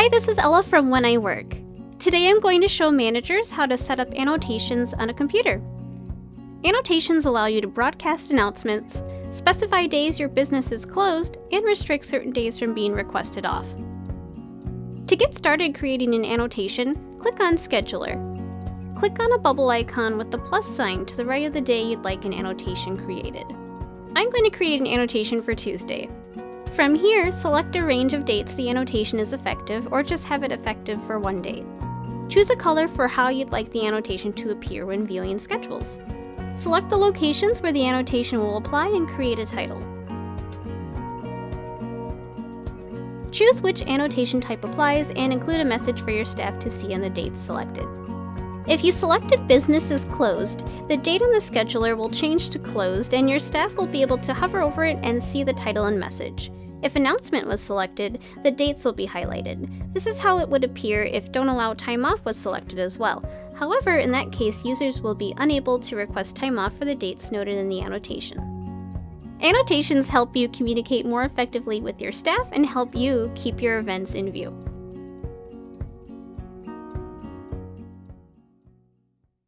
Hi, this is Ella from When I Work. Today I'm going to show managers how to set up annotations on a computer. Annotations allow you to broadcast announcements, specify days your business is closed, and restrict certain days from being requested off. To get started creating an annotation, click on Scheduler. Click on a bubble icon with the plus sign to the right of the day you'd like an annotation created. I'm going to create an annotation for Tuesday. From here, select a range of dates the annotation is effective or just have it effective for one date. Choose a color for how you'd like the annotation to appear when viewing schedules. Select the locations where the annotation will apply and create a title. Choose which annotation type applies and include a message for your staff to see on the dates selected. If you selected Business is Closed, the date on the scheduler will change to Closed and your staff will be able to hover over it and see the title and message. If Announcement was selected, the dates will be highlighted. This is how it would appear if Don't Allow Time Off was selected as well. However, in that case, users will be unable to request time off for the dates noted in the annotation. Annotations help you communicate more effectively with your staff and help you keep your events in view.